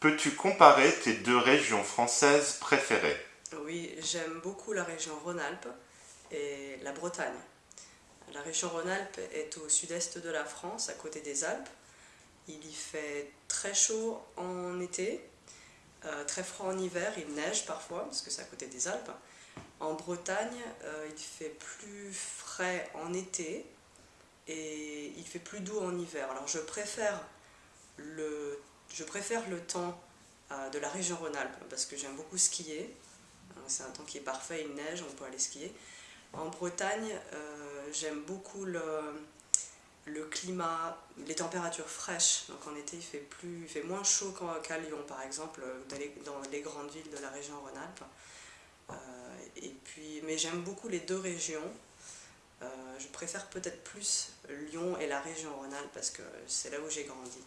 Peux-tu comparer tes deux régions françaises préférées? Oui, j'aime beaucoup la région Rhône-Alpes et la Bretagne. La région Rhône-Alpes est au sud-est de la France, à côté des Alpes. Il y fait très chaud en été, euh, très froid en hiver, il neige parfois, parce que c'est à côté des Alpes. En Bretagne, euh, il fait plus frais en été et il fait plus doux en hiver. Alors je préfère le, je préfère le temps euh, de la région Rhône-Alpes parce que j'aime beaucoup skier. C'est un temps qui est parfait, il neige, on peut aller skier. En Bretagne, j'aime beaucoup le, climat, les températures fraîches. Donc en été, il fait, plus, il fait moins chaud qu'à Lyon, par exemple, dans les, grandes villes de la région Rhône-Alpes. Euh, et puis, mais j'aime beaucoup les deux régions. Euh, je préfère peut-être plus Lyon et la région Rhône-Alpes parce que c'est là où j'ai grandi.